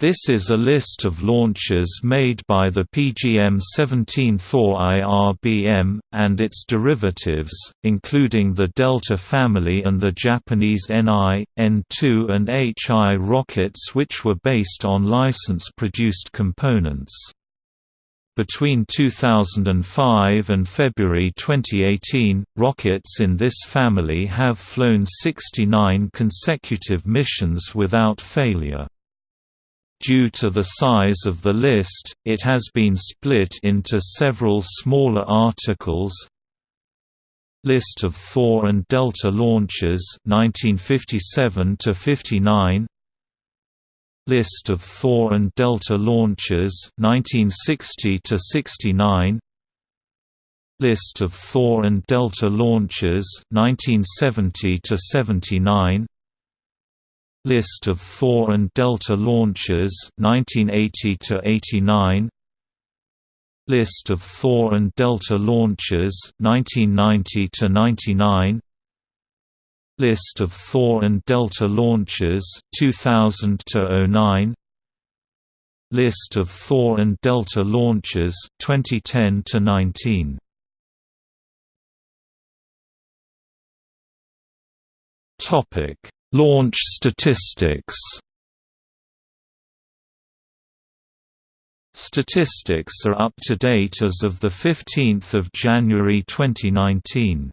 This is a list of launches made by the PGM-17 Thor IRBM, and its derivatives, including the Delta family and the Japanese NI, N2 and HI rockets which were based on license-produced components. Between 2005 and February 2018, rockets in this family have flown 69 consecutive missions without failure. Due to the size of the list, it has been split into several smaller articles. List of Thor and Delta launches 1957 to 59 List of Thor and Delta launches 1960 to 69 List of Thor and Delta launches 1970 to 79 List of Thor and Delta launches 1980 to 89 List of Thor and Delta launches 1990 to 99 List of Thor and Delta launches 2000 to 09 List of Thor and Delta launches 2010 to 19 Topic Launch statistics Statistics are up to date as of 15 January 2019.